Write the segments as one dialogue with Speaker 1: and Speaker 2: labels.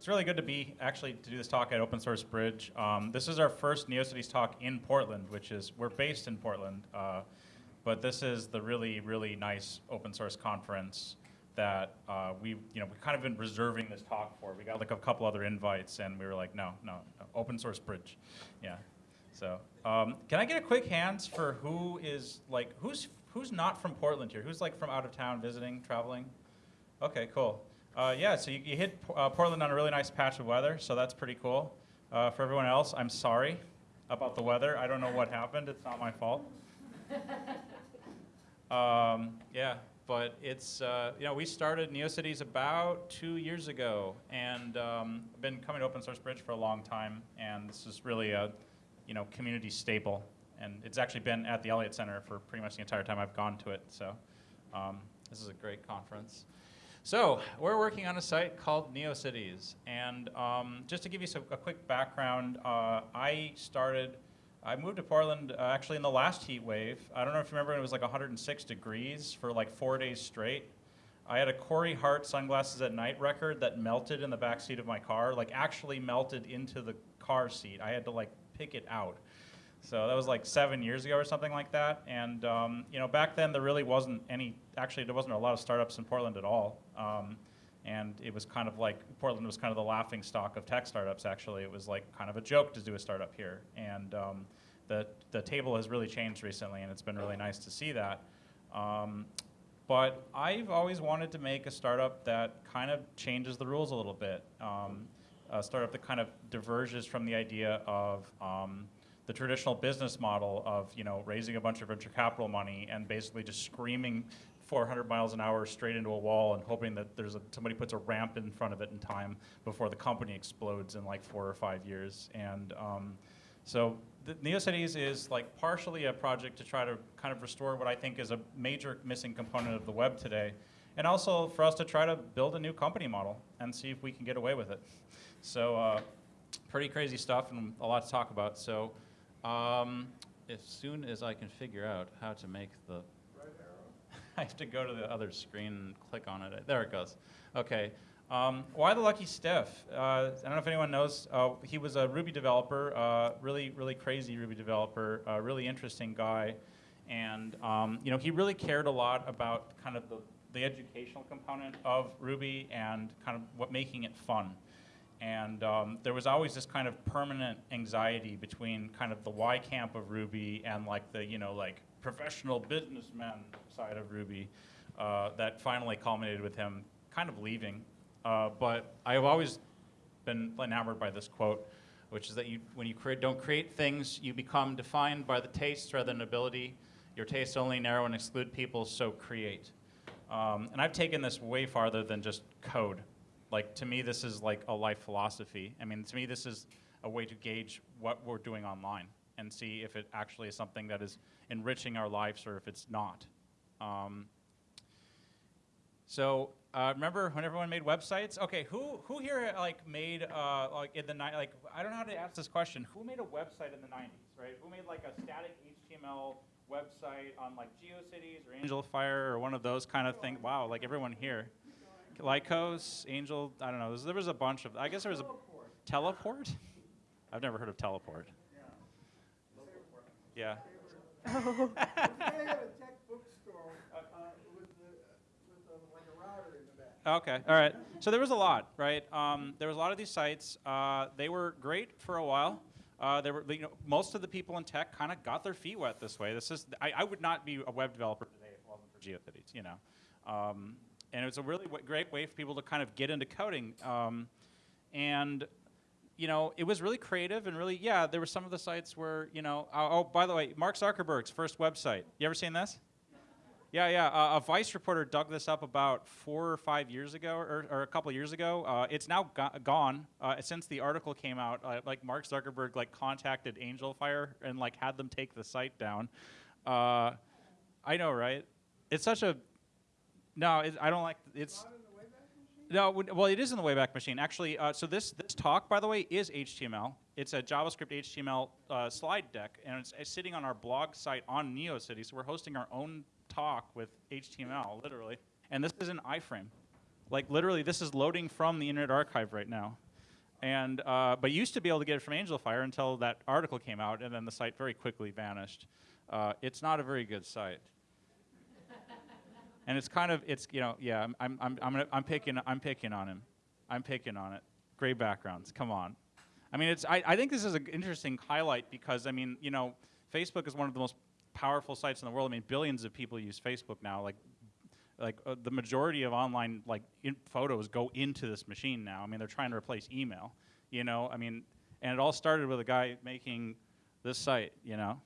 Speaker 1: It's really good to be actually to do this talk at Open Source Bridge. Um, this is our first NeoCities talk in Portland, which is we're based in Portland, uh, but this is the really really nice open source conference that uh, we you know we kind of been reserving this talk for. We got like a couple other invites, and we were like, no, no, no Open Source Bridge, yeah. So um, can I get a quick hands for who is like who's who's not from Portland here? Who's like from out of town visiting, traveling? Okay, cool. Uh, yeah, so you, you hit uh, Portland on a really nice patch of weather, so that's pretty cool. Uh, for everyone else, I'm sorry about the weather. I don't know what happened. It's not my fault. um, yeah, but it's, uh, you know, we started NeoCities about two years ago, and um, been coming to Open Source Bridge for a long time, and this is really a, you know, community staple. And it's actually been at the Eliot Center for pretty much the entire time I've gone to it, so um, this is a great conference. So we're working on a site called NeoCities, and um, just to give you some, a quick background, uh, I started, I moved to Portland uh, actually in the last heat wave. I don't know if you remember, it was like 106 degrees for like four days straight. I had a Corey Hart sunglasses at night record that melted in the back seat of my car, like actually melted into the car seat. I had to like pick it out. So that was like seven years ago or something like that. And um, you know, back then there really wasn't any. Actually, there wasn't a lot of startups in Portland at all. Um, and it was kind of like Portland was kind of the laughing stock of tech startups. Actually, it was like kind of a joke to do a startup here. And um, the the table has really changed recently, and it's been really nice to see that. Um, but I've always wanted to make a startup that kind of changes the rules a little bit. Um, a startup that kind of diverges from the idea of um, the traditional business model of you know raising a bunch of venture capital money and basically just screaming 400 miles an hour straight into a wall and hoping that there's a, somebody puts a ramp in front of it in time before the company explodes in like four or five years. And um, so the NeoCities is like partially a project to try to kind of restore what I think is a major missing component of the web today. And also for us to try to build a new company model and see if we can get away with it. So uh, pretty crazy stuff and a lot to talk about. So um, as soon as I can figure out how to make the right arrow, I have to go to the other screen and click on it. There it goes. Okay. Um, why the Lucky Stiff? Uh, I don't know if anyone knows. Uh, he was a Ruby developer, uh, really, really crazy Ruby developer, a really interesting guy, and um, you know he really cared a lot about kind of the, the educational component of Ruby and kind of what making it fun. And um, there was always this kind of permanent anxiety between kind of the Y camp of Ruby and like the, you know, like professional businessman side of Ruby uh, that finally culminated with him kind of leaving. Uh, but I've always been enamored by this quote, which is that you, when you create, don't create things, you become defined by the tastes rather than ability. Your tastes only narrow and exclude people, so create. Um, and I've taken this way farther than just code. Like to me, this is like a life philosophy. I mean, to me, this is a way to gauge what we're doing online and see if it actually is something that is enriching our lives or if it's not. Um, so uh, remember when everyone made websites? Okay, who who here like made uh, like in the night like I don't know how to ask this question. Who made a website in the 90s, right? Who made like a static HTML website on like GeoCities or AngelFire or one of those kind of things? Wow, like everyone here. Lycos, Angel, I don't know. There was a bunch of, I guess there was a teleport. I've never heard of teleport. Yeah. Oh. Okay, all right. So there was a lot, right? Um, there was a lot of these sites. Uh, they were great for a while. Uh, there were, you know, most of the people in tech kind of got their feet wet this way. This is, I, I, would not be a web developer today if it wasn't for GeoCities, you know. Um, and it was a really great way for people to kind of get into coding. Um, and you know, it was really creative and really, yeah, there were some of the sites where, you know, oh, oh by the way, Mark Zuckerberg's first website. You ever seen this? Yeah, yeah. Uh, a Vice reporter dug this up about four or five years ago, or, or a couple years ago. Uh, it's now go gone. Uh, since the article came out, uh, like Mark Zuckerberg like contacted Angelfire and like had them take the site down. Uh, I know, right? It's such a no, it, I don't like it's. No, well, it is in the Wayback Machine. Actually, uh, so this this talk, by the way, is HTML. It's a JavaScript HTML uh, slide deck, and it's, it's, sitting on our blog site on NeoCity. So we're hosting our own talk with HTML, literally. And this is an iframe. Like literally, this is loading from the Internet Archive right now. And uh, but you used to be able to get it from Angelfire until that article came out, and then the site very quickly vanished. Uh, it's not a very good site. And it's kind of it's you know yeah I'm I'm I'm gonna, I'm picking I'm picking on him, I'm picking on it. Gray backgrounds, come on. I mean it's I, I think this is an interesting highlight because I mean you know Facebook is one of the most powerful sites in the world. I mean billions of people use Facebook now. Like like uh, the majority of online like photos go into this machine now. I mean, they're trying to replace email. You know, I mean, and it all started with a guy making this site. You know,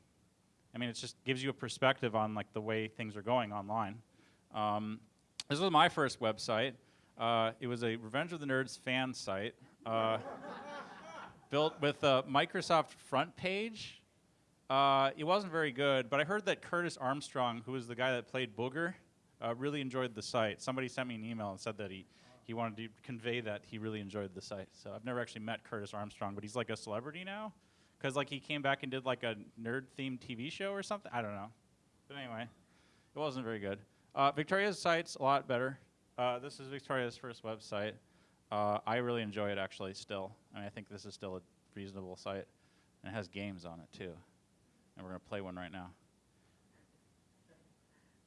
Speaker 1: I mean, it just gives you a perspective on like the way things are going online. Um, this was my first website. Uh, it was a Revenge of the Nerds fan site. Uh, built with a Microsoft FrontPage. Uh, it wasn't very good, but I heard that Curtis Armstrong, who was the guy that played Booger, uh, really enjoyed the site. Somebody sent me an email and said that he, he wanted to convey that he really enjoyed the site. So I've never actually met Curtis Armstrong, but he's like a celebrity now. Because like he came back and did like a nerd-themed TV show or something. I don't know. But anyway, it wasn't very good. Uh, Victoria's site's a lot better. Uh, this is Victoria's first website. Uh, I really enjoy it actually still. I mean, I think this is still a reasonable site. And it has games on it too. And we're going to play one right now.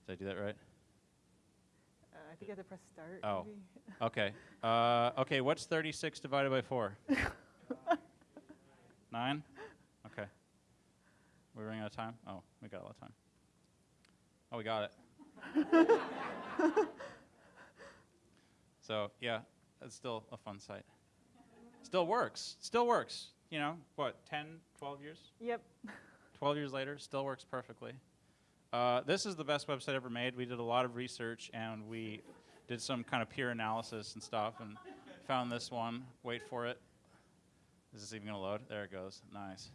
Speaker 1: Did I do that right?
Speaker 2: Uh, I think I have to press start.
Speaker 1: Oh.
Speaker 2: maybe.
Speaker 1: Okay. Uh, okay, what's 36 divided by 4? 9? Okay. We're running out of time? Oh, we got a lot of time. Oh, we got it. so, yeah, it's still a fun site. Still works. Still works. You know, what, 10, 12 years?
Speaker 2: Yep.
Speaker 1: 12 years later, still works perfectly. Uh, this is the best website ever made. We did a lot of research and we did some kind of peer analysis and stuff and found this one. Wait for it. Is this even going to load? There it goes. Nice.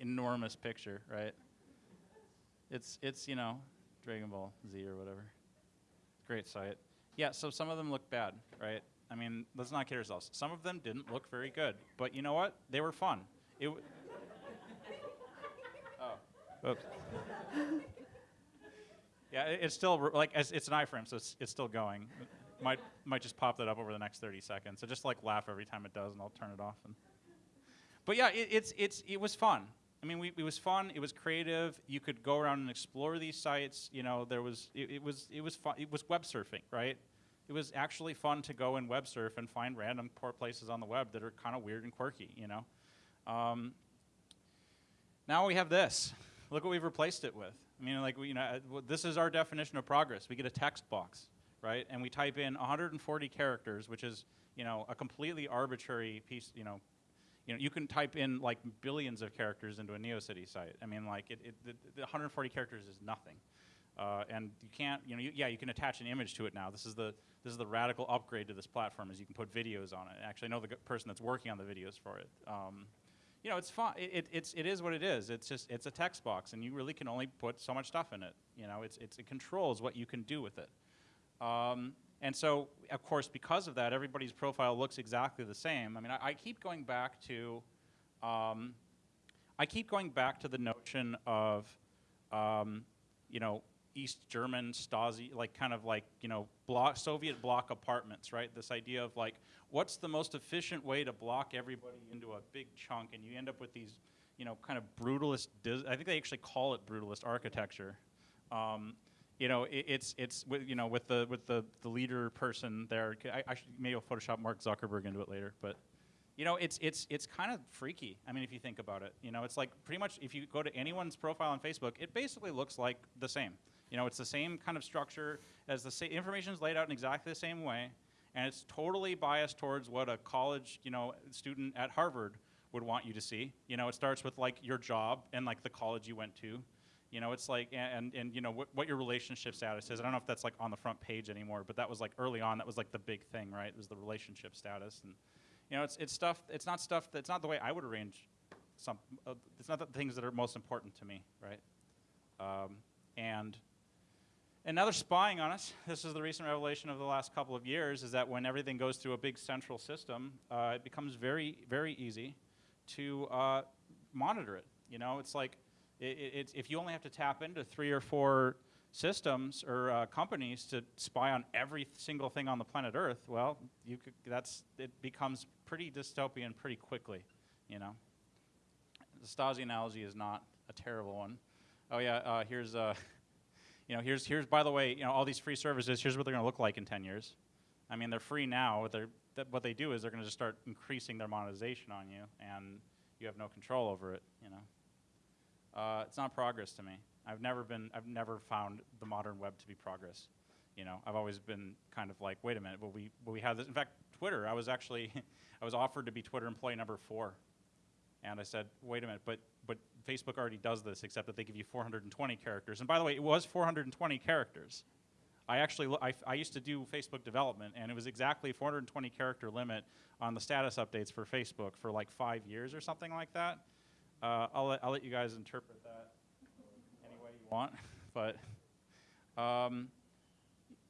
Speaker 1: Enormous picture, right? It's, it's you know, Dragon Ball Z or whatever. Great site. Yeah, so some of them look bad, right? I mean, let's not kid ourselves. Some of them didn't look very good, but you know what? They were fun. It. Oh. Oops. Yeah, it- it's still like it's, it's an iframe, so it's, it's still going. might might just pop that up over the next 30 seconds. So just like laugh every time it does, and I'll turn it off. And but yeah, it, it's it's it was fun. I mean, we, it was fun. It was creative. You could go around and explore these sites. You know, there was it, it was it was fun. It was web surfing, right? It was actually fun to go and web surf and find random places on the web that are kind of weird and quirky. You know. Um, now we have this. Look what we've replaced it with. I mean, like, we, you know, uh, this is our definition of progress. We get a text box, right? And we type in 140 characters, which is, you know, a completely arbitrary piece, you know. You know, you can type in like billions of characters into a NeoCity site. I mean, like, it, it, the, the 140 characters is nothing. Uh, and you can't, you know, you, yeah, you can attach an image to it now. This is the this is the radical upgrade to this platform, is you can put videos on it. Actually, I know the person that's working on the videos for it. Um, you know, it's fine. It, it, it's, it is what it is. It's just, it's a text box, and you really can only put so much stuff in it. You know, it's, it's, it controls what you can do with it. Um, and so, of course, because of that, everybody's profile looks exactly the same. I mean, I, I keep going back to, um, I keep going back to the notion of, um, you know, East German Stasi, like kind of like, you know, block, Soviet bloc apartments, right? This idea of like, what's the most efficient way to block everybody into a big chunk, and you end up with these, you know, kind of brutalist. I think they actually call it brutalist architecture. Um, you know, it, it's it's you know with the with the the leader person there. I, I should maybe I'll Photoshop Mark Zuckerberg into it later, but. You know, it's it's it's kind of freaky. I mean, if you think about it, you know, it's like pretty much if you go to anyone's profile on Facebook, it basically looks like the same. You know, it's the same kind of structure as the sa- information is laid out in exactly the same way, and it's totally biased towards what a college, you know, student at Harvard would want you to see. You know, it starts with like your job and like the college you went to. You know, it's like and and you know what, what your relationship status is. I don't know if that's like on the front page anymore, but that was like early on. That was like the big thing, right? It was the relationship status, and you know, it's it's stuff. It's not stuff. That's not the way I would arrange. Some. Uh, it's not the things that are most important to me, right? Um, and and now they're spying on us. This is the recent revelation of the last couple of years: is that when everything goes through a big central system, uh, it becomes very, very easy to uh, monitor it. You know, it's like i i if you only have to tap into three or four systems or uh, companies to spy on every single thing on the planet Earth, well, you could, that's it becomes pretty dystopian pretty quickly, you know. The Stasi analogy is not a terrible one. Oh yeah, uh, here's uh, you know here's here's by the way you know all these free services. Here's what they're going to look like in 10 years. I mean they're free now. But they're that what they do is they're going to just start increasing their monetization on you, and you have no control over it. You know, uh, it's not progress to me. I've never been I've never found the modern web to be progress. You know, I've always been kind of like, wait a minute, but we but we have this. In fact, Twitter. I was actually I was offered to be Twitter employee number four and I said, wait a minute, but, but Facebook already does this, except that they give you 420 characters. And by the way, it was 420 characters. I actually, I, I used to do Facebook development, and it was exactly 420 character limit on the status updates for Facebook for like five years or something like that. Uh, I'll, let, I'll let you guys interpret that any way you want. but, um,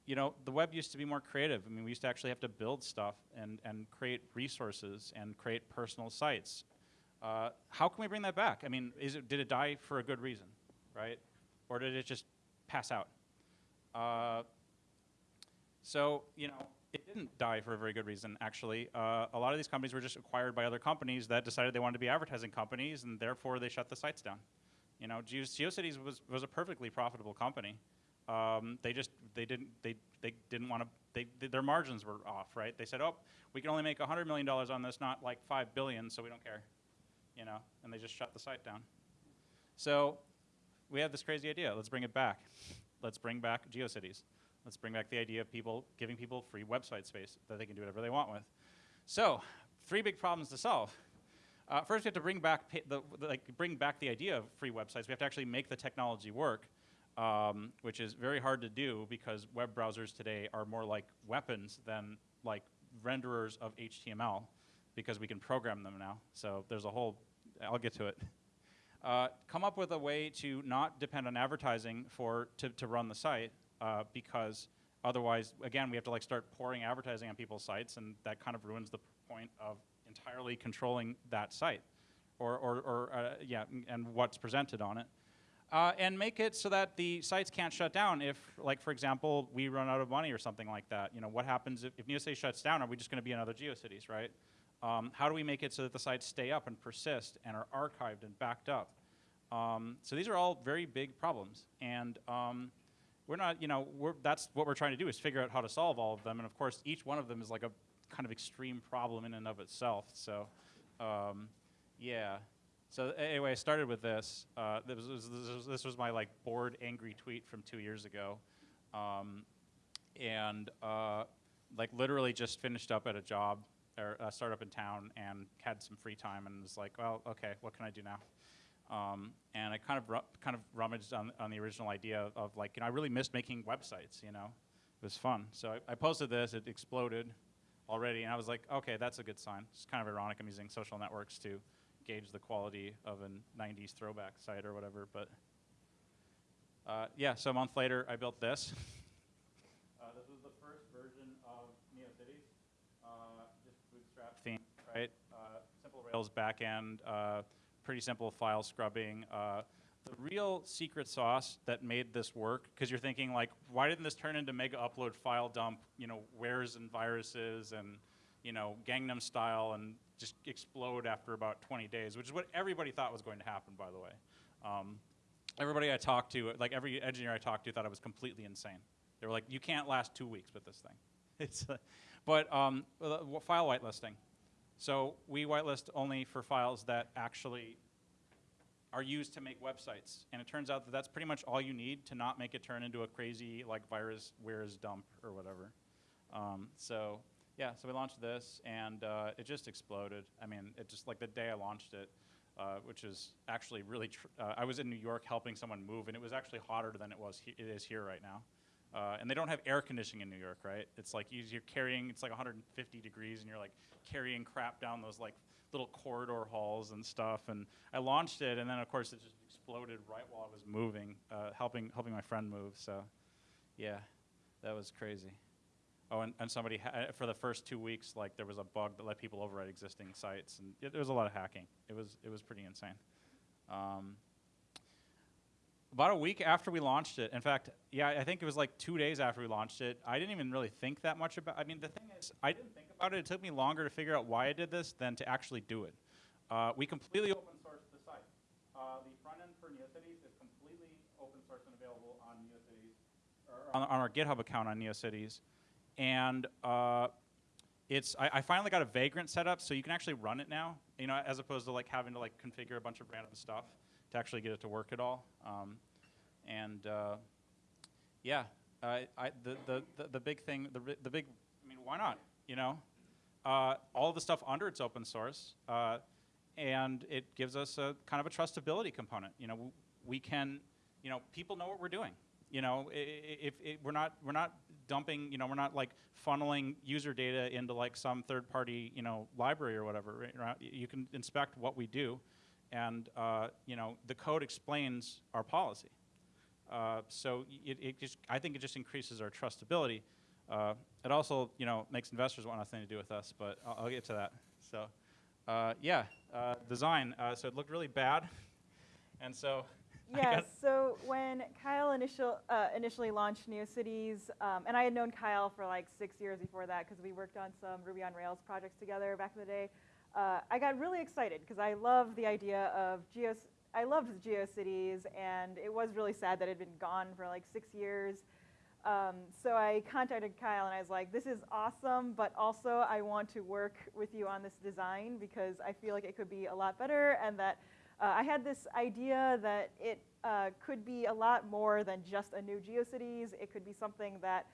Speaker 1: you know, the web used to be more creative. I mean, we used to actually have to build stuff and, and create resources and create personal sites. Uh, how can we bring that back? I mean, is it, did it die for a good reason, right? Or did it just pass out? Uh, so, you know, it didn't die for a very good reason, actually. Uh, a lot of these companies were just acquired by other companies that decided they wanted to be advertising companies, and therefore they shut the sites down. You know, Geo- GeoCities was, was a perfectly profitable company. Um, they just they didn't they they didn't want to they, th their margins were off, right? They said, oh, we can only make hundred million dollars on this, not like five billion, so we don't care, you know, and they just shut the site down. So we have this crazy idea. Let's bring it back. Let's bring back GeoCities. Let's bring back the idea of people giving people free website space that they can do whatever they want with. So, three big problems to solve. Uh, first, we have to bring back the, the- like bring back the idea of free websites. We have to actually make the technology work, um, which is very hard to do because web browsers today are more like weapons than like renderers of HTML, because we can program them now. So there's a whole. I'll get to it. Uh, come up with a way to not depend on advertising for to, to run the site uh, because otherwise again we have to like start pouring advertising on people's sites and that kind of ruins the point of entirely controlling that site or, or, or uh, yeah and what's presented on it. Uh, and make it so that the sites can't shut down if like for example we run out of money or something like that. You know what happens if, if shuts down? Are we just going to be another GeoCities right? Um, how do we make it so that the sites stay up and persist and are archived and backed up? Um, so these are all very big problems, and um, we're not, you know, we're, that's what we're trying to do is figure out how to solve all of them. And of course, each one of them is like a kind of extreme problem in and of itself. So, um, yeah. So anyway, I started with this. Uh, this, was, this, was, this was my like bored, angry tweet from two years ago, um, and uh, like literally just finished up at a job or a startup in town and had some free time and was like, well, okay, what can I do now? Um, and I kind of kind of rummaged on, on the original idea of, of like, you know, I really missed making websites. You know, it was fun. So I, I posted this. It exploded already, and I was like, okay, that's a good sign. It's kind of ironic. I'm using social networks to gauge the quality of a '90s throwback site or whatever. But uh, yeah, so a month later, I built this. Uh, this was the first version of NeoCities, uh, just bootstrap theme, right? Uh, simple Rails backend, uh, pretty simple file scrubbing. Uh, the real secret sauce that made this work, because you're thinking like, why didn't this turn into mega upload file dump, you know, wares and viruses and, you know, Gangnam style and just explode after about 20 days, which is what everybody thought was going to happen, by the way. Um, everybody I talked to, like every engineer I talked to, thought I was completely insane. They were like, "You can't last two weeks with this thing." It's, uh, but um, file whitelisting. So we whitelist only for files that actually are used to make websites, and it turns out that that's pretty much all you need to not make it turn into a crazy like virus where's dump or whatever. Um, so yeah, so we launched this, and uh, it just exploded. I mean, it just like the day I launched it, uh, which is actually really. Uh, I was in New York helping someone move, and it was actually hotter than it was. It is here right now. Uh, and they don't have air conditioning in New York, right? It's like you, you're carrying, it's like 150 degrees, and you're like carrying crap down those like little corridor halls and stuff. And I launched it, and then of course it just exploded right while I was moving, uh, helping helping my friend move. So, yeah, that was crazy. Oh, and, and somebody for the first two weeks, like there was a bug that let people overwrite existing sites, and it, there was a lot of hacking. It was it was pretty insane. Um, about a week after we launched it. In fact, yeah, I think it was like two days after we launched it. I didn't even really think that much about. I mean, the thing is, I didn't think about it. It took me longer to figure out why I did this than to actually do it. Uh, we completely open sourced the site. Uh, the front end for NeoCities is completely open source and available on NeoCities, or on, on our GitHub account on NeoCities, and uh, it's I, I finally got a Vagrant set up so you can actually run it now. You know, as opposed to like having to like configure a bunch of random stuff to actually get it to work at all. Um, and uh, yeah, I, I, the, the, the, big thing, the, the big, I mean, why not? You know, uh, all the stuff under it's open source, uh, and it gives us a kind of a trustability component. You know, we can, you know, people know what we're doing. You know, if, if we're not we're not dumping, you know, we're not like funneling user data into like some third-party, you know, library or whatever. Right? You can inspect what we do, and uh, you know, the code explains our policy. Uh, so it, it just, I think it just increases our trustability. Uh, it also, you know, makes investors want nothing to do with us, but I'll, I'll get to that. So, uh, yeah, uh, design. Uh, so it looked really bad, and so.
Speaker 2: Yes. So when Kyle initial, uh, initially launched NeoCities, um, and I had known Kyle for like six years before that because we worked on some Ruby on Rails projects together back in the day. Uh, I got really excited because I love the idea of Geos. I loved GeoCities, and it was really sad that it had been gone for like six years. Um, so I contacted Kyle and I was like, "This is awesome, but also I want to work with you on this design because I feel like it could be a lot better, and that uh, I had this idea that it uh, could be a lot more than just a new GeoCities. It could be something that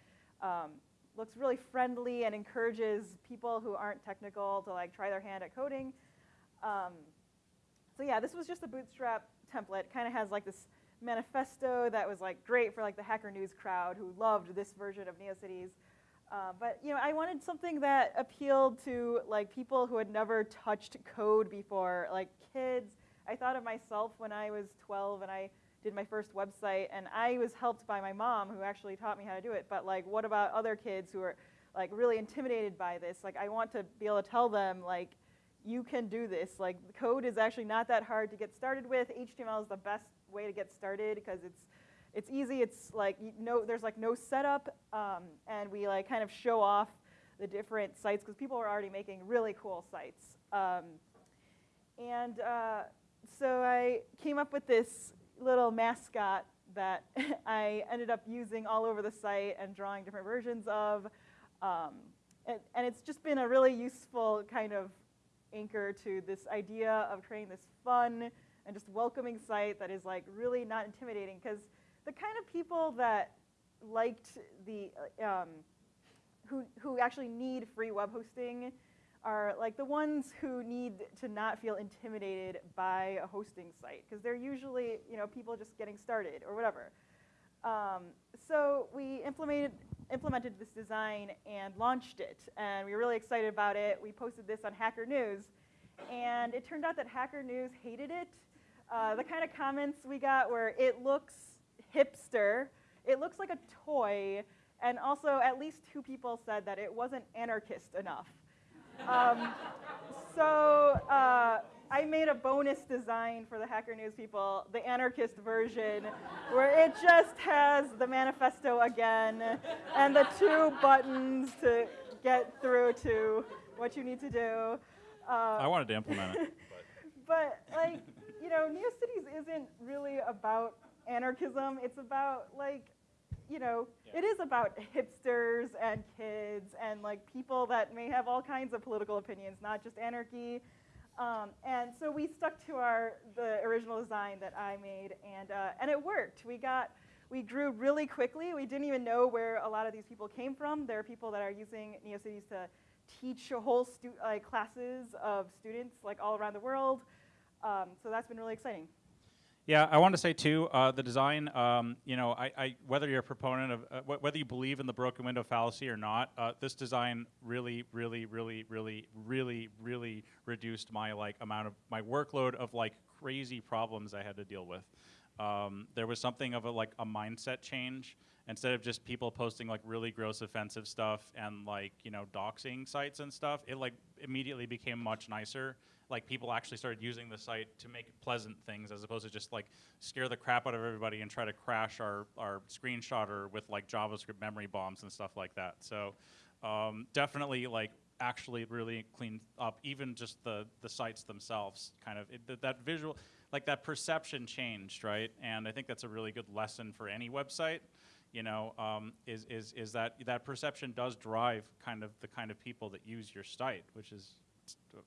Speaker 2: um, looks really friendly and encourages people who aren't technical to like try their hand at coding. Um, so yeah, this was just a bootstrap template. Kind of has like this manifesto that was like great for like the Hacker News crowd who loved this version of NeoCities. Uh, but you know, I wanted something that appealed to like people who had never touched code before, like kids. I thought of myself when I was 12 and I did my first website, and I was helped by my mom who actually taught me how to do it. But like, what about other kids who are like really intimidated by this? Like, I want to be able to tell them like, you can do this. Like, code is actually not that hard to get started with. HTML is the best way to get started because it's it's easy. It's like you no, there's like no setup, um, and we like kind of show off the different sites because people are already making really cool sites. Um, and uh, so I came up with this little mascot that I ended up using all over the site and drawing different versions of. Um, and, and it's just been a really useful kind of anchor to this idea of creating this fun and just welcoming site that is like really not intimidating because the kind of people that liked the uh, um, who who actually need free web hosting are like the ones who need to not feel intimidated by a hosting site because they're usually you know people just getting started or whatever. Um, so we implemented implemented this design and launched it, and we were really excited about it. We posted this on Hacker News, and it turned out that Hacker News hated it. Uh, the kind of comments we got were, "It looks hipster," "It looks like a toy," and also at least two people said that it wasn't anarchist enough. Um, so uh, I made a bonus design for the Hacker News people, the anarchist version, where it just has the manifesto again and the two buttons to get through to what you need to do. Uh,
Speaker 1: I wanted to implement it.
Speaker 2: but like, you know, NeoCities isn't really about anarchism. It's about like, you know,
Speaker 1: Yeah.
Speaker 2: it is about hipsters and kids and like people that may have all kinds of political opinions, not just anarchy. Um, and so we stuck to our the original design that I made, and uh, and it worked. We got we grew really quickly. We didn't even know where a lot of these people came from. There are people that are using NeoCities to teach whole like classes of students like all around the world. Um, so that's been really exciting.
Speaker 1: Yeah, I want to say too, uh, the design. Um, you know, I, I, whether you're a proponent of uh, wh- whether you believe in the broken window fallacy or not, uh, this design really, really, really, really, really, really reduced my like amount of my workload of like crazy problems I had to deal with. um, there was something of a like a mindset change. Instead of just people posting like really gross, offensive stuff and like you know doxing sites and stuff, it like immediately became much nicer. Like people actually started using the site to make pleasant things as opposed to just like scare the crap out of everybody and try to crash our our screenshotter with like JavaScript memory bombs and stuff like that. So um, definitely like actually really cleaned up even just the the sites themselves. Kind of it, th- that visual like that perception changed, right? And I think that's a really good lesson for any website you know, um, is, is, is that that perception does drive kind of the kind of people that use your site, which is,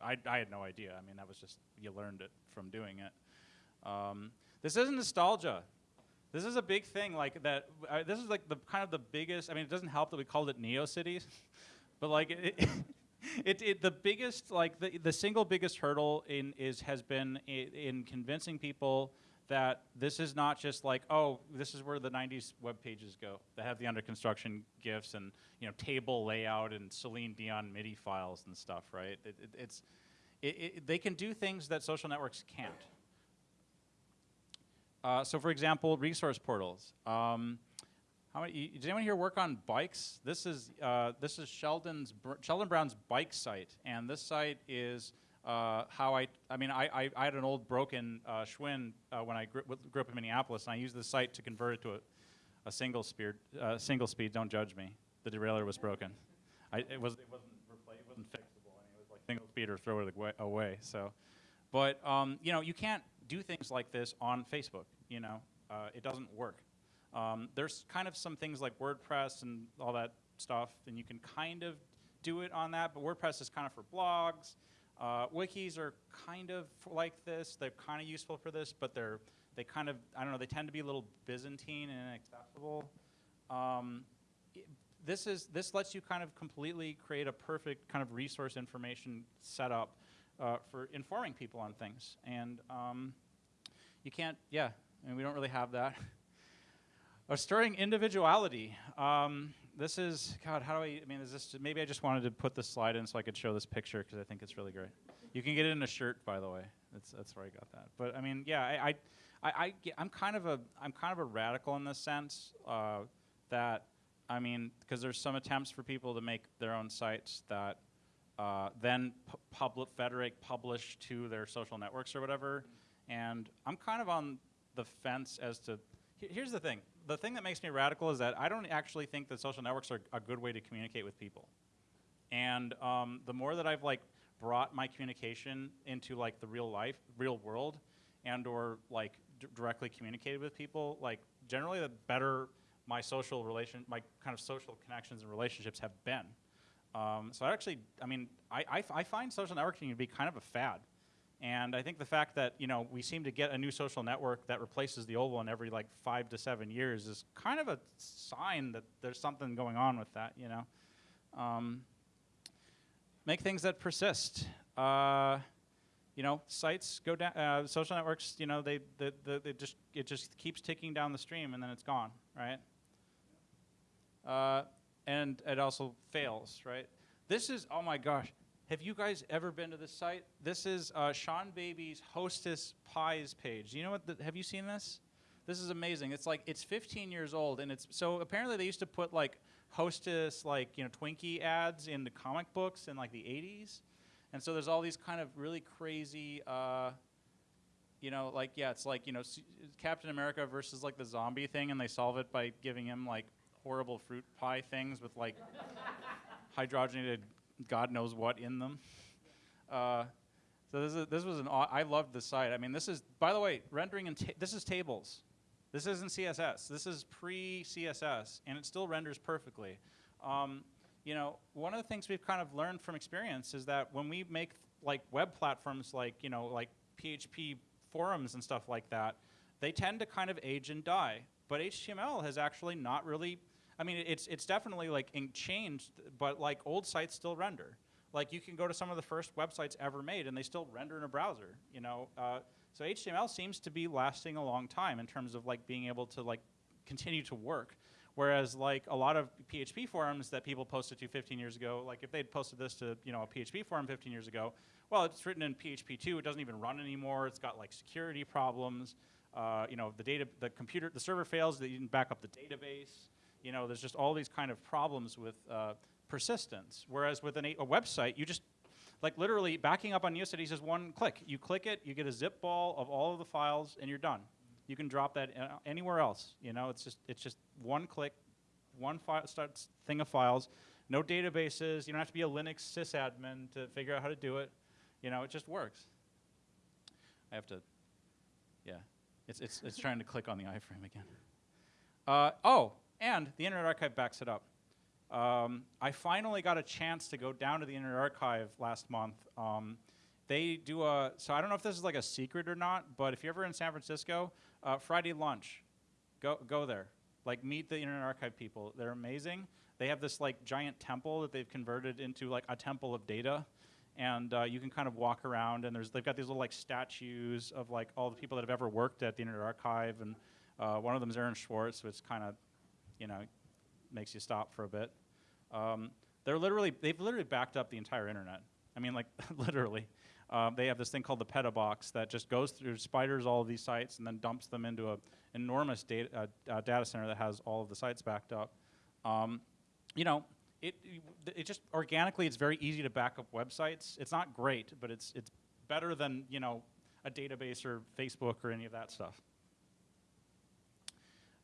Speaker 1: I, I had no idea. I mean, that was just, you learned it from doing it. Um, this isn't nostalgia. This is a big thing, like that, uh, this is like the kind of the biggest, I mean, it doesn't help that we called it NeoCities, but like, it, it, it, the biggest, like the, the single biggest hurdle in is, has been in, in convincing people that this is not just like, oh, this is where the 90s web pages go that have the under construction GIFs and you know table layout and Celine Dion MIDI files and stuff, right? It, it, it's, it, they can do things that social networks can't. Uh, so for example, resource portals. Um, how many, does anyone here work on bikes? This is, uh, this is Sheldon's, Sheldon Brown's bike site, and this site is uh, how I, I mean, I, I, I, had an old broken uh, Schwinn uh, when I grew, grew, up in Minneapolis, and I used the site to convert it to a, a single speed. Uh, single speed. Don't judge me. The derailleur was broken. I, it was it wasn't it wasn't fixable. I mean, it was like single speed or throw it away. So, but um, you know, you can't do things like this on Facebook. You know, uh, it doesn't work. Um, there's kind of some things like WordPress and all that stuff, and you can kind of do it on that. But WordPress is kind of for blogs uh, wikis are kind of like this. They're kind of useful for this, but they're they kind of I don't know. They tend to be a little Byzantine and inaccessible. Um, this is this lets you kind of completely create a perfect kind of resource information setup uh, for informing people on things, and um, you can't. Yeah, I mean, we don't really have that. Restoring individuality. Um, this is, God, how do I, I mean, is this, maybe I just wanted to put this slide in so I could show this picture because I think it's really great. You can get it in a shirt, by the way. That's, that's where I got that. But I mean, yeah, I, I, I, am kind of a, I'm kind of a radical in this sense uh, that, I mean, because there's some attempts for people to make their own sites that uh, then public federate publish to their social networks or whatever. And I'm kind of on the fence as to, here's the thing the thing that makes me radical is that I don't actually think that social networks are a good way to communicate with people. And um, the more that I've like brought my communication into like the real life, real world, and or like directly communicated with people, like generally the better my social relation, my kind of social connections and relationships have been. Um, so I actually, I mean, I, I, I find social networking to be kind of a fad. And I think the fact that you know we seem to get a new social network that replaces the old one every like five to seven years is kind of a sign that there's something going on with that. You know, um, make things that persist. Uh, you know, sites go down. Uh, social networks, you know, they, they, they, they, just it just keeps ticking down the stream, and then it's gone, right? Uh, and it also fails, right? This is oh my gosh. Have you guys ever been to this site? This is uh, Seanbaby's Hostess Pies page. You know what? The, have you seen this? This is amazing. It's like it's 15 years old, and it's so apparently they used to put like Hostess like you know Twinkie ads in the comic books in like the 80s, and so there's all these kind of really crazy. Uh, you know, like yeah, it's like you know Captain America versus like the zombie thing, and they solve it by giving him like horrible fruit pie things with like hydrogenated God knows what in them. Uh, so this, is, this was an, I loved the site. I mean, this is, by the way, rendering, and this is tables. This isn't CSS. This is pre-CSS, and it still renders perfectly. Um, you know, one of the things we've kind of learned from experience is that when we make like web platforms like, you know, like PHP forums and stuff like that, they tend to kind of age and die. But HTML has actually not really I mean, it's it's definitely like changed, but like old sites still render. Like you can go to some of the first websites ever made, and they still render in a browser. You know, uh, so HTML seems to be lasting a long time in terms of like being able to like continue to work. Whereas like a lot of PHP forums that people posted to 15 years ago, like if they'd posted this to you know a PHP forum 15 years ago, well, it's written in PHP 2. It doesn't even run anymore. It's got like security problems. uh, you know, the data, the computer, the server fails, you didn't back up the database. You know, there's just all these kind of problems with uh, persistence. Whereas with an, a website, you just like literally backing up on NeoCities is one click. You click it, you get a zip ball of all of the files, and you're done. You can drop that uh, anywhere else. You know, it's just it's just one click, one file starts thing of files. No databases. You don't have to be a Linux sysadmin to figure out how to do it. You know, it just works. I have to, yeah. It's it's it's trying to click on the iframe again. Uh, oh, and the Internet Archive backs it up. Um, I finally got a chance to go down to the Internet Archive last month. Um, they do a, so I don't know if this is like a secret or not, but if you're ever in San Francisco, uh, Friday lunch, go, go there. Like meet the Internet Archive people. They're amazing. They have this like giant temple that they've converted into like a temple of data. And uh, you can kind of walk around and there's, they've got these little like statues of like all the people that have ever worked at the Internet Archive. And uh, one of them is Aaron Swartz, which kind of, you know, makes you stop for a bit. Um, they're literally, they've literally backed up the entire internet. I mean, like, literally. Um, they have this thing called the Petabox that just goes through, spiders all of these sites and then dumps them into an enormous data, uh, uh, data center that has all of the sites backed up. Um, you know, it, it just organically, it's very easy to back up websites. It's not great, but it's, it's better than, you know, a database or Facebook or any of that stuff.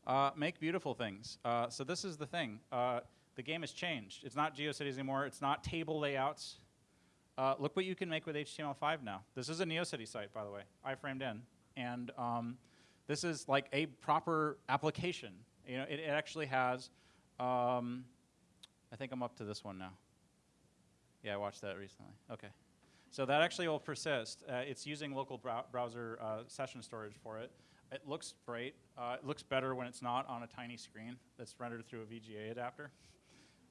Speaker 1: Uh, make beautiful things. Uh, so this is the thing. Uh, the game has changed. It's not GeoCities anymore. It's not table layouts. Uh, look what you can make with HTML5 now. This is a NeoCity site, by the way, iframed in. And um, this is like a proper application. You know, it, it actually has, um, I think I'm up to this one now. Yeah, I watched that recently. Okay. So that actually will persist. Uh, it's using local brow browser uh, session storage for it. It looks great. Uh, it looks better when it's not on a tiny screen that's rendered through a VGA adapter.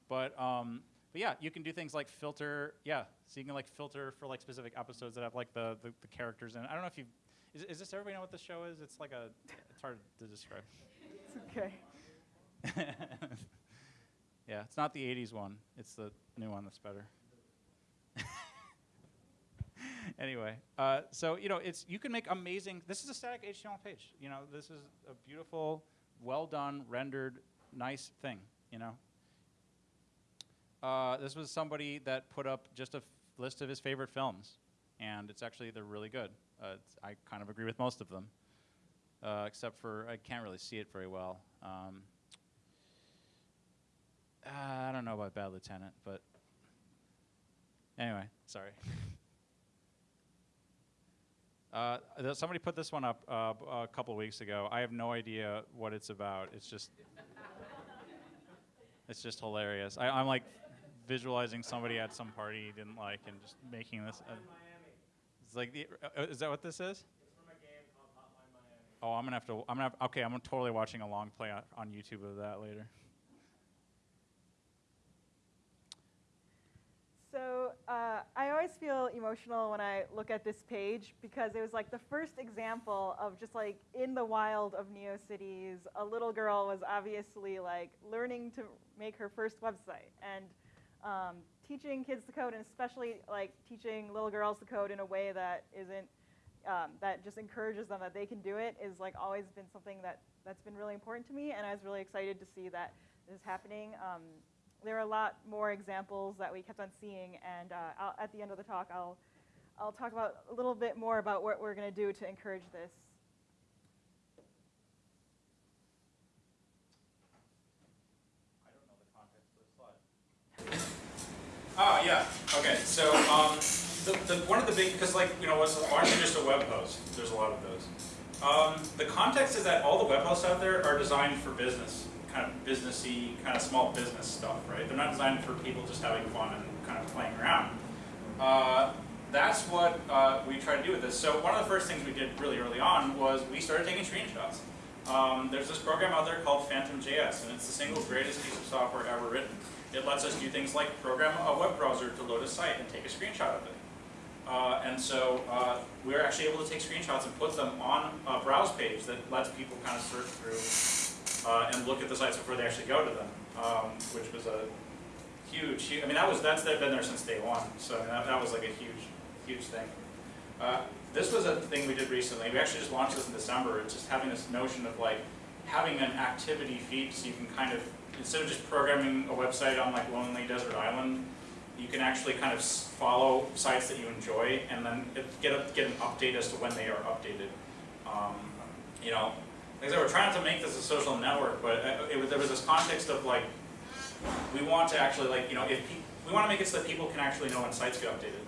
Speaker 1: But, um, but yeah, you can do things like filter. Yeah, so you can like filter for like specific episodes that have like the, the, the characters in. I don't know if you, is, is this everybody know what this show is? It's like a, it's hard to describe.
Speaker 2: It's okay.
Speaker 1: yeah, it's not the 80s one. It's the new one that's better. anyway, uh, so you know, it's you can make amazing. This is a static HTML page. You know, this is a beautiful, well done, rendered, nice thing. You know. Uh, this was somebody that put up just a list of his favorite films, and it's actually they're really good. Uh, I kind of agree with most of them, uh, except for I can't really see it very well. Um, I don't know about Bad Lieutenant, but anyway, sorry. Uh, somebody put this one up uh, a couple weeks ago. I have no idea what it's about. It's just, it's just hilarious. I, am like visualizing somebody at some party he didn't like and just making this. Uh, it's like, the, uh, is that what this is? Oh, I'm gonna have to. I'm gonna. Have, okay, I'm totally watching a long play on YouTube of that later.
Speaker 2: So uh, I always feel emotional when I look at this page because it was like the first example of just like in the wild of NeoCities, a little girl was obviously like learning to make her first website and um, teaching kids to code and especially like teaching little girls to code in a way that isn't um, that just encourages them that they can do it is like always been something that that's been really important to me and I was really excited to see that this is happening. Um, there are a lot more examples that we kept on seeing, and uh, at the end of the talk, I'll, I'll talk about a little bit more about what we're going to do to encourage this.
Speaker 1: Oh, yeah. Okay. So um, the, the, one of the big, because like, you know, what's largely just a web host. There's a lot of those. Um, the context is that all the web hosts out there are designed for business kind of businessy, kind of small business stuff, right? They're not designed for people just having fun and kind of playing around. Uh, that's what uh, we try to do with this. So one of the first things we did really early on was we started taking screenshots. Um, there's this program out there called Phantom.js, and it's the single greatest piece of software ever written. It lets us do things like program a web browser to load a site and take a screenshot of it. Uh, and so uh, we're actually able to take screenshots and put them on a browse page that lets people kind of search through uh, and look at the sites before they actually go to them, um, which was a huge, huge, I mean, that was, that's been there since day one, so that, that was like a huge, huge thing. Uh, this was a thing we did recently. We actually just launched this in December. It's just having this notion of like having an activity feed so you can kind of, instead of just programming a website on like Lonely Desert Island, you can actually kind of follow sites that you enjoy and then get a, get an update as to when they are updated. Um, you know, like I said, we're trying to make this a social network, but uh, it was, there was this context of like, we want to actually like, you know, if we want to make it so that people can actually know when sites get updated.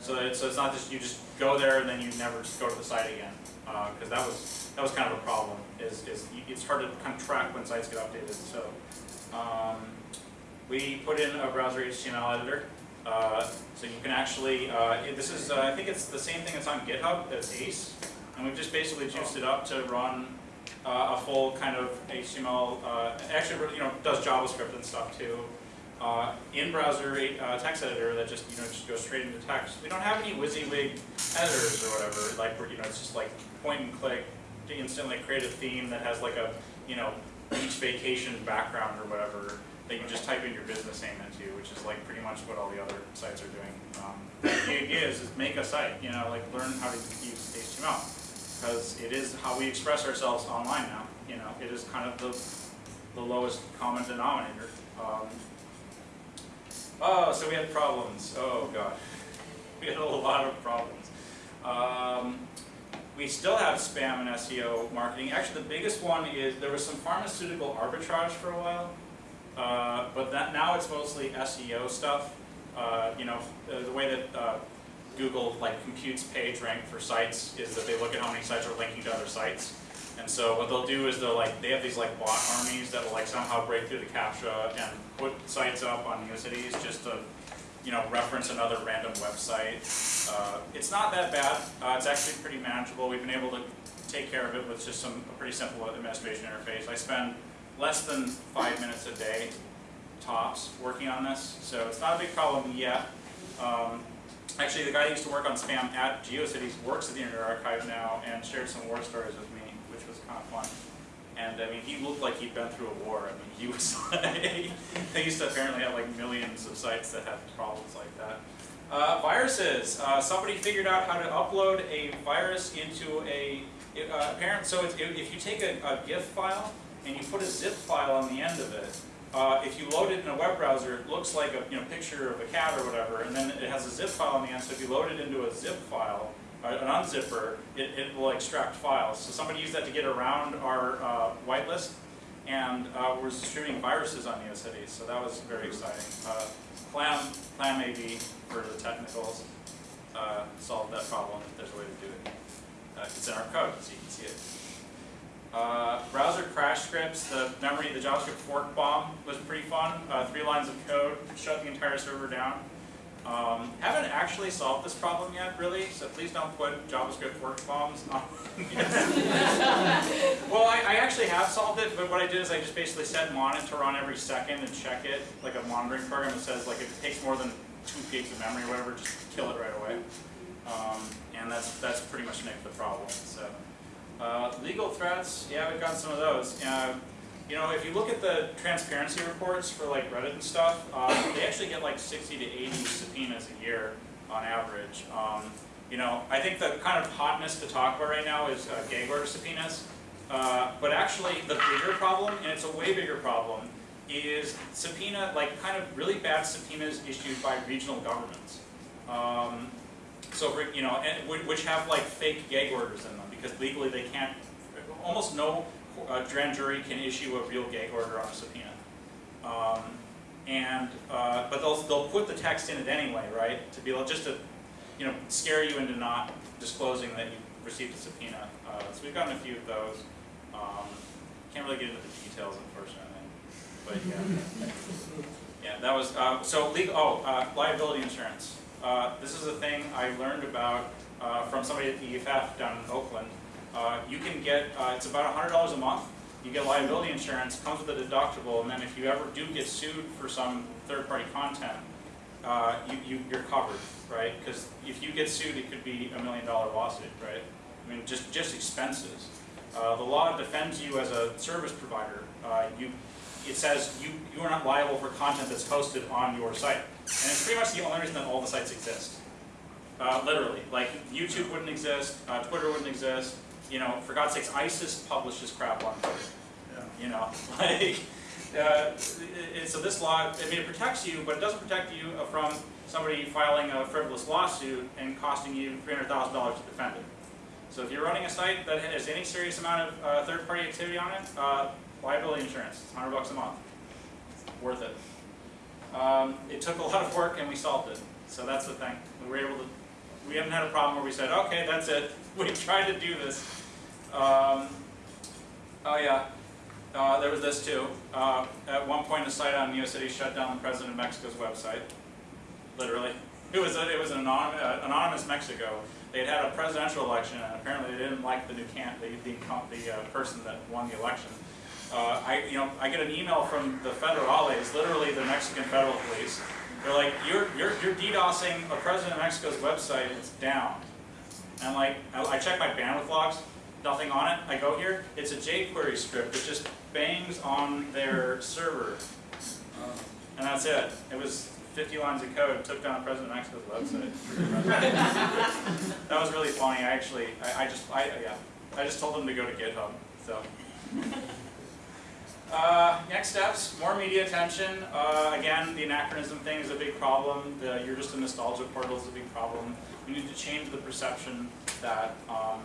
Speaker 1: So that it's, so it's not just, you just go there and then you never just go to the site again. Because that was, that was kind of a problem, is, is it's hard to kind of track when sites get updated, so. um, We put in a browser HTML editor, uh, so you can actually, uh, this is, uh, I think it's the same thing that's on GitHub, that's Ace. And we've just basically juiced it up to run uh, a full kind of HTML, uh, actually, you know, does JavaScript and stuff too. Uh, in-browser uh, text editor that just, you know, just goes straight into text. We don't have any WYSIWYG editors or whatever, like, where, you know, it's just like point and click to instantly create a theme that has like a, you know, beach vacation background or whatever that you just type in your business name into, which is like pretty much what all the other sites are doing. Um, the idea is, is make a site, you know, like learn how to use HTML because it is how we express ourselves online now. You know, it is kind of the, the lowest common denominator. Um, oh, so we had problems. Oh god, we had a lot of problems. Um, we still have spam and SEO marketing. Actually, the biggest one is there was some pharmaceutical arbitrage for a while, uh, but that now it's mostly SEO stuff. Uh, you know, the, way that uh, Google like computes page rank for sites is that they look at how many sites are linking to other sites. And so what they'll do is they'll like, they have these like bot armies that will like somehow break through the CAPTCHA and put sites up on Neocities just to, you know, reference another random website. Uh, it's not that bad, uh, it's actually pretty manageable. We've been able to take care of it with just some, a pretty simple administration interface. I spend less than five minutes a day tops working on this, so it's not a big problem yet. Um, Actually, the guy who used to work on spam at GeoCities works at the Internet Archive now and shared some war stories with me, which was kind of fun. And I mean, he looked like he'd been through a war. I mean, he was like, they used to apparently have like millions of sites that had problems like that. Uh, viruses. Uh, somebody figured out how to upload a virus into a uh, apparent. So it's, if you take a, a GIF file and you put a zip file on the end of it, uh, if you load it in a web browser, it looks like a you know, picture of a cat or whatever, and then it has a zip file on the end, so if you load it into a zip file, uh, an unzipper, it, it will extract files. So somebody used that to get around our uh, whitelist, and uh, we're distributing viruses on NeoCities, so that was very exciting. Uh, Clam, Clam for the technicals, uh, solved that problem, if there's a way to do it. Uh, it's in our code, so you can see it. Uh, browser crash scripts, the memory, the JavaScript fork bomb was pretty fun. Uh, three lines of code, shut the entire server down. Um, haven't actually solved this problem yet, really, so please don't put JavaScript fork bombs on. well, I, I actually have solved it, but what I did is I just basically set monitor on every second and check it, like a monitoring program that says like if it takes more than two gigs of memory or whatever, just kill it right away. Um, and that's that's pretty much nicked the problem. So. Uh, legal threats, yeah, we've got some of those. Uh, you know, if you look at the transparency reports for like Reddit and stuff, uh, they actually get like 60 to 80 subpoenas a year on average. Um, you know, I think the kind of hotness to talk about right now is uh, gag order subpoenas. Uh, but actually, the bigger problem, and it's a way bigger problem, is subpoena, like kind of really bad subpoenas issued by regional governments. Um, so, for, you know, and, which have like fake gag orders in them because legally they can't, almost no uh, grand jury can issue a real gag order on a subpoena. Um, and, uh, but they'll, they'll put the text in it anyway, right? To be able, just to, you know, scare you into not disclosing that you received a subpoena. Uh, so we've gotten a few of those. Um, can't really get into the details, unfortunately. But yeah. Yeah, that was, uh, so legal, oh, uh, liability insurance. Uh, this is a thing I learned about uh, from somebody at the EFF down in Oakland. Uh, you can get, uh, it's about $100 a month. You get liability insurance, comes with a deductible, and then if you ever do get sued for some third-party content, uh, you, you, you're covered, right? Because if you get sued, it could be a million dollar lawsuit, right? I mean, just, just expenses. Uh, the law defends you as a service provider. You, it says you, you are not liable for content that's hosted on your site. And it's pretty much the only reason that all the sites exist. Uh, literally, like YouTube wouldn't exist, uh, Twitter wouldn't exist. You know, for God's sakes, ISIS publishes crap on Twitter. You know, like, uh, it, so this law, I mean, it protects you, but it doesn't protect you from somebody filing a frivolous lawsuit and costing you $300,000 to defend it. So if you're running a site that has any serious amount of uh, third-party activity on it, uh, liability insurance, it's 100 bucks a month. Worth it. Um, it took a lot of work and we solved it. So that's the thing. We were able to, we haven't had a problem where we said, okay, that's it. We tried to do this. Um, oh yeah, uh, there was this too. Uh, at one point, a site on NeoCities shut down the president of Mexico's website. Literally, it was a, it was an anonymous, uh, anonymous Mexico. They had had a presidential election, and apparently they didn't like the new can the the, the uh, person that won the election. Uh, I you know I get an email from the federales, literally the Mexican federal police. They're like, you're you're you're DDoSing a president of Mexico's website. It's down. And like I, I check my bandwidth logs nothing on it. I go here, it's a jQuery script that just bangs on their server. And that's it. It was 50 lines of code, took down President Mexico's website. that was really funny. I actually, I, I, just, I, yeah, I just told them to go to GitHub. So. Uh, next steps, more media attention. Uh, again, the anachronism thing is a big problem. The, you're just a nostalgia portal is a big problem. We need to change the perception that um,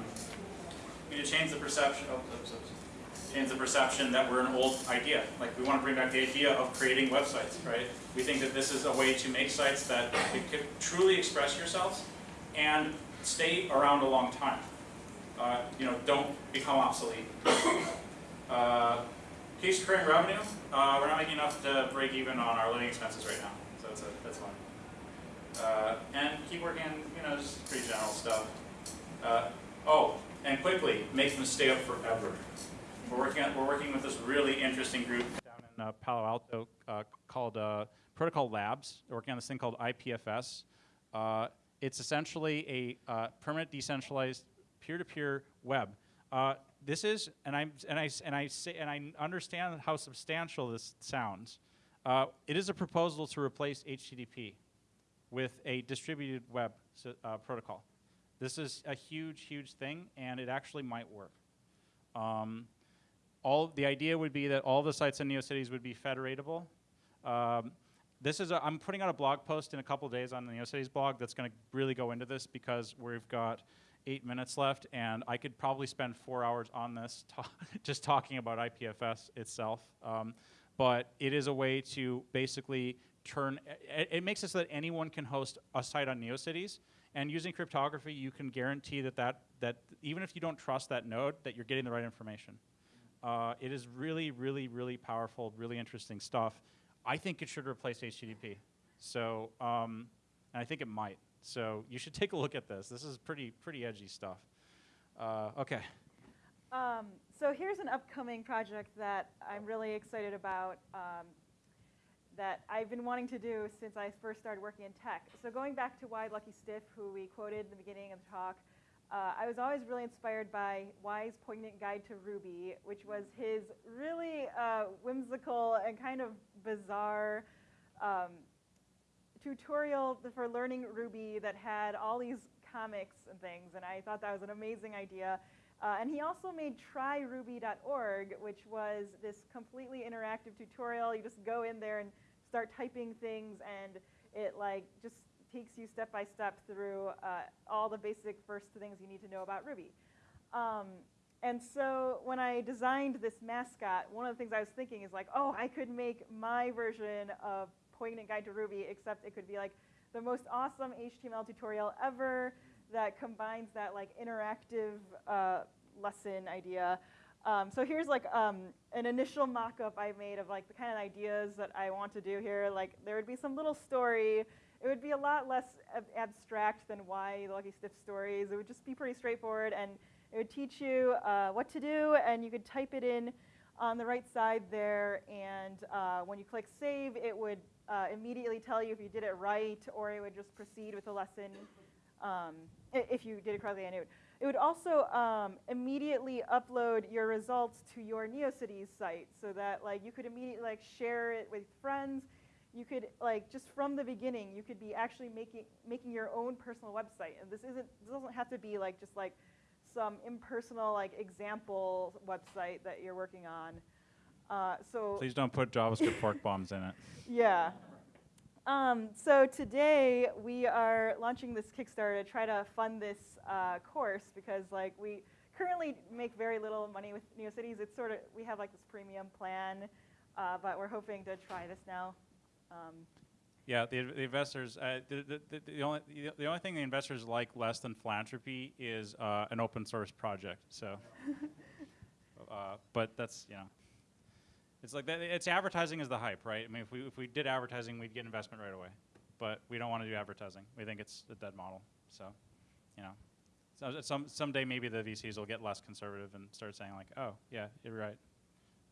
Speaker 1: we need to change the perception. Oh, oops, oops. Change the perception that we're an old idea. Like we want to bring back the idea of creating websites, right? We think that this is a way to make sites that can truly express yourselves and stay around a long time. Uh, you know, don't become obsolete. Case recurring revenue, uh, we're not making enough to break even on our living expenses right now, so that's, a, that's fine. Uh, and keep working, you know, just pretty general stuff. Uh, oh, and quickly, make them stay up forever. We're working, on, we're working with this really interesting group down in uh, Palo Alto uh, called uh, Protocol Labs. They're working on this thing called IPFS. Uh, it's essentially a permanent decentralized peer-to-peer web. Uh, this is, and I and I and I say, and I understand how substantial this sounds. it is a proposal to replace HTTP with a distributed web protocol. This is a huge, huge thing, and it actually might work. Um, all the idea would be that all the sites in NeoCities would be federatable. Um, this is a, I'm putting out a blog post in a couple days on the NeoCities blog that's going to really go into this because we've got eight minutes left, and I could probably spend four hours on this, just talking about IPFS itself. Um, but it is a way to basically turn, it, it makes it so that anyone can host a site on NeoCities, and using cryptography, you can guarantee that, that, that even if you don't trust that node, that you're getting the right information. Uh, it is really, really, really powerful, really interesting stuff. I think it should replace HTTP. So, um, and I think it might. So you should take a look at this. This is pretty, pretty edgy stuff. Uh, okay.
Speaker 2: Um, so here's an upcoming project that I'm really excited about. Um, that I've been wanting to do since I first started working in tech. So going back to Why Lucky Stiff, who we quoted in the beginning of the talk, uh, I was always really inspired by Why's Poignant Guide to Ruby, which was his really uh, whimsical and kind of bizarre um, tutorial for learning Ruby that had all these comics and things, and I thought that was an amazing idea. Uh, and he also made tryruby.org, which was this completely interactive tutorial. You just go in there and start typing things, and it like just takes you step by step through uh, all the basic first things you need to know about Ruby. Um, and so when I designed this mascot, one of the things I was thinking is like, oh, I could make my version of Poignant Guide to Ruby, except it could be like the most awesome HTML tutorial ever that combines that like interactive uh, lesson idea. Um, so here's like um, an initial mock-up I made of like the kind of ideas that I want to do here. Like there would be some little story. It would be a lot less ab abstract than why the Lucky Stiff stories. It would just be pretty straightforward, and it would teach you uh, what to do, and you could type it in on the right side there. And uh, when you click save, it would uh, immediately tell you if you did it right, or it would just proceed with the lesson um, if you did it correctly. And it would, it would also um, immediately upload your results to your NeoCities site so that like you could immediately like share it with friends. you could like just from the beginning, you could be actually making making your own personal website. And this isn't this doesn't have to be like just like some impersonal like example website that you're working on. Uh, so
Speaker 1: Please don't put JavaScript fork bombs in it.
Speaker 2: yeah. Um, so today we are launching this Kickstarter to try to fund this uh, course because like we currently make very little money with NeoCities. It's sort of we have like this premium plan, uh, but we're hoping to try this now. Um,
Speaker 1: Yeah, the, the investors, uh, the, the, the, the only, the, the only thing the investors like less than philanthropy is uh, an open source project. So, uh, but that's you know, it's like that, it's advertising is the hype, right? I mean, if we if we did advertising, we'd get investment right away, but we don't want to do advertising. We think it's a dead model. So, you know, so some someday maybe the VCs will get less conservative and start saying like, oh yeah, you're right.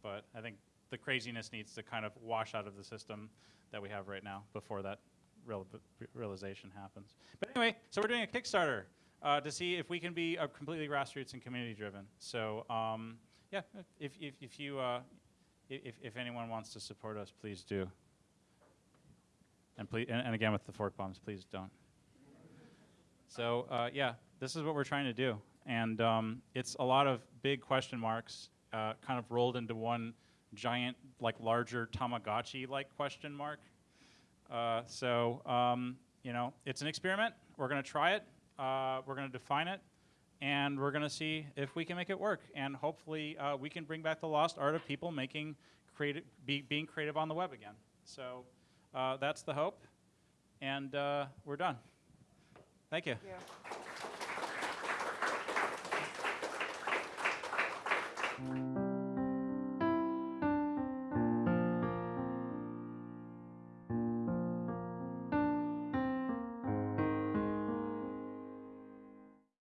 Speaker 1: But I think the craziness needs to kind of wash out of the system that we have right now before that real, realization happens. But anyway, so we're doing a Kickstarter uh, to see if we can be uh, completely grassroots and community driven. So um, yeah, if, if, if you uh, if, if anyone wants to support us, please do. And please, and, and again with the fork bombs, please don't. So uh, yeah, this is what we're trying to do, and um, it's a lot of big question marks, uh, kind of rolled into one giant, like larger Tamagotchi-like question mark. Uh, so um, you know, it's an experiment. We're going to try it. Uh, we're going to define it, and we're going to see if we can make it work. And hopefully, uh, we can bring back the lost art of people making creative, be, being creative on the web again. So uh, that's the hope, and uh, we're done. Thank you.
Speaker 2: yeah.